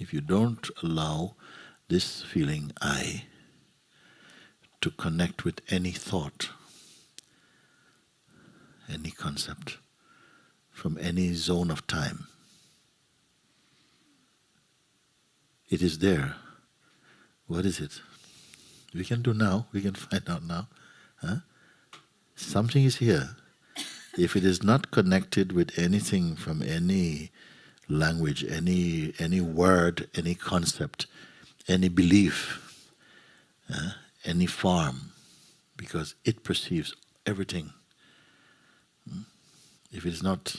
if you don't allow this feeling I to connect with any thought, any concept, from any zone of time, it is there. What is it? We can do now, we can find out now. Huh? Something is here. If it is not connected with anything from any language, any any word, any concept, any belief, uh, any form, because it perceives everything. Hmm? If it is not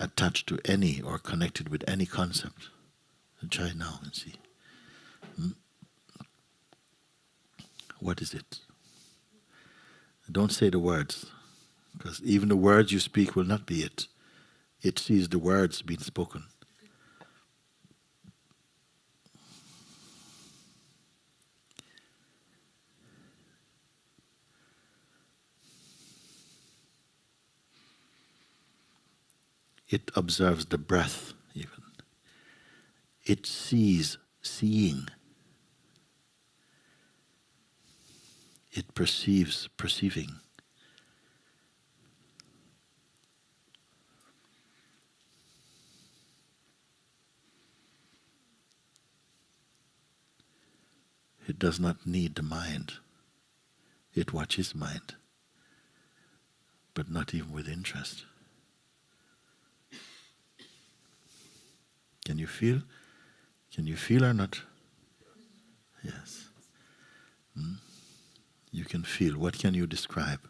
attached to any or connected with any concept, then try now and see. Hmm? What is it? Don't say the words, because even the words you speak will not be it it sees the words being spoken. It observes the breath, even. It sees seeing. It perceives perceiving. It does not need the mind. It watches mind, but not even with interest. Can you feel? Can you feel or not? Yes. Hmm? You can feel. What can you describe?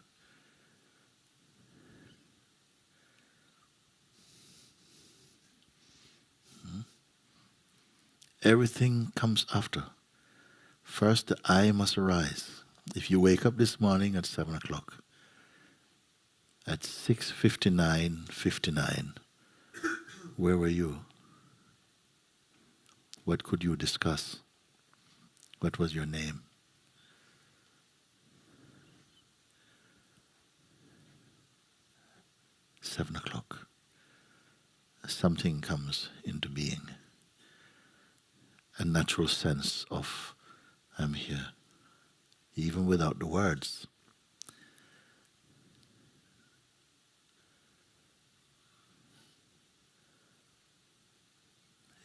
Hmm? Everything comes after. First, the I must arise. If you wake up this morning at 7 o'clock, at 6.59, 59, where were you? What could you discuss? What was your name? Seven o'clock. Something comes into being. A natural sense of I'm here, even without the words.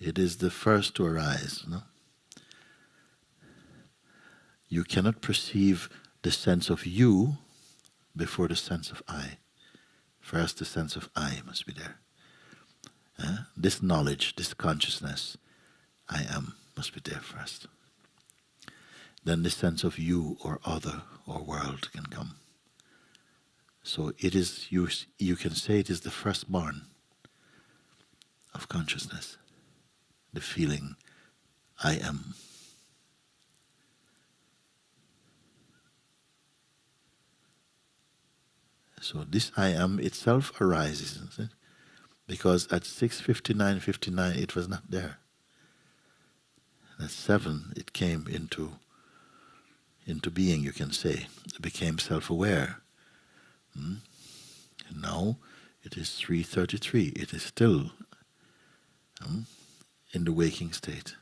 It is the first to arise. No? You cannot perceive the sense of you before the sense of I. First, the sense of I must be there. Uh, this knowledge, this consciousness, I am, must be there first then the sense of you or other or world can come. So it is you you can say it is the firstborn of consciousness, the feeling I am. So this I am itself arises, it? because at 6.59, 59 it was not there. At 7 it came into into being, you can say, became self-aware. Hmm? Now it is 3.33, it is still hmm, in the waking state.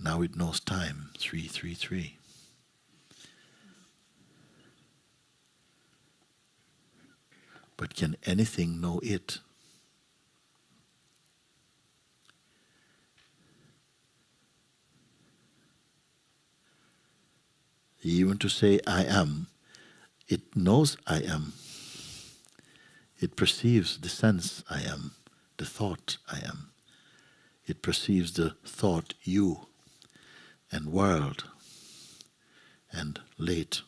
Now it knows time, 333. But can anything know it? To say I am, it knows I am. It perceives the sense I am, the thought I am. It perceives the thought you and world and late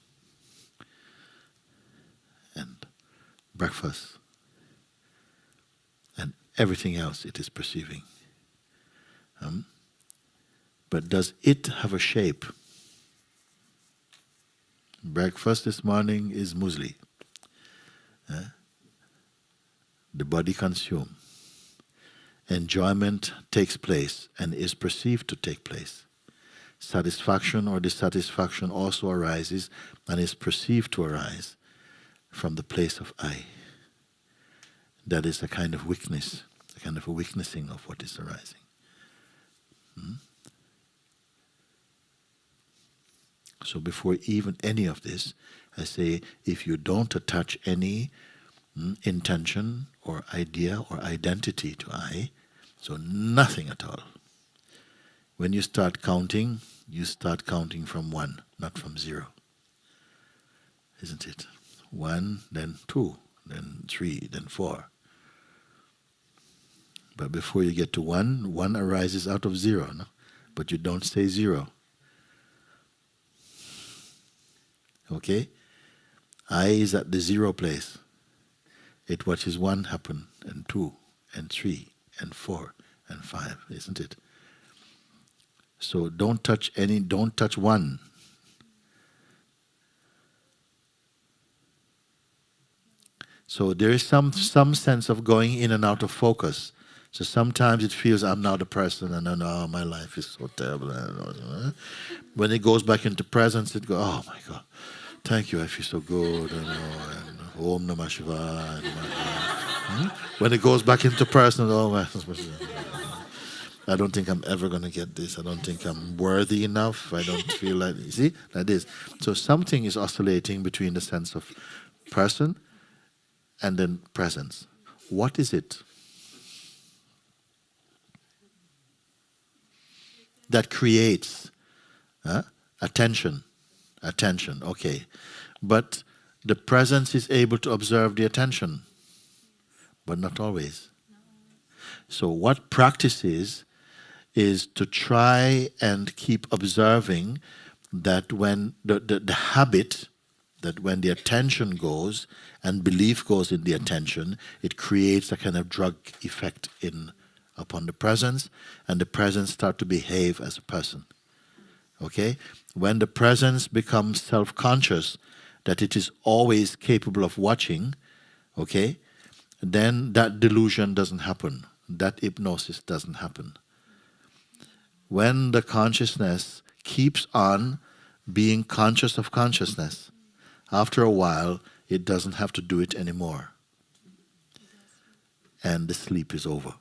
and breakfast and everything else it is perceiving. Um, but does it have a shape? Breakfast this morning is muesli. Eh? The body consumes. Enjoyment takes place and is perceived to take place. Satisfaction or dissatisfaction also arises and is perceived to arise from the place of I. That is a kind of weakness, a kind of a weaknessing of what is arising. Hmm? So before even any of this, I say if you don't attach any mm, intention or idea or identity to I, so nothing at all. When you start counting, you start counting from one, not from zero. Isn't it? One, then two, then three, then four. But before you get to one, one arises out of zero, no? but you don't say zero. Okay? I is at the zero place. It watches one happen, and two, and three, and four, and five, isn't it? So don't touch any, don't touch one. So there is some some sense of going in and out of focus. So sometimes it feels I'm now the person and then oh my life is so terrible. When it goes back into presence, it goes, oh my God, thank you, I feel so good. And, oh, Om Namah Shivaya. Hmm? When it goes back into person, oh my I don't think I'm ever going to get this. I don't think I'm worthy enough. I don't feel like, you see, like this. So something is oscillating between the sense of person and then presence. What is it? that creates uh, attention. Attention, okay. But the presence is able to observe the attention, but not always. So, what practice is, is to try and keep observing that when the, the, the habit, that when the attention goes and belief goes in the attention, it creates a kind of drug effect in upon the presence, and the presence start to behave as a person. Okay? When the presence becomes self-conscious, that it is always capable of watching, okay, then that delusion doesn't happen. That hypnosis doesn't happen. When the consciousness keeps on being conscious of consciousness, after a while, it doesn't have to do it anymore. And the sleep is over.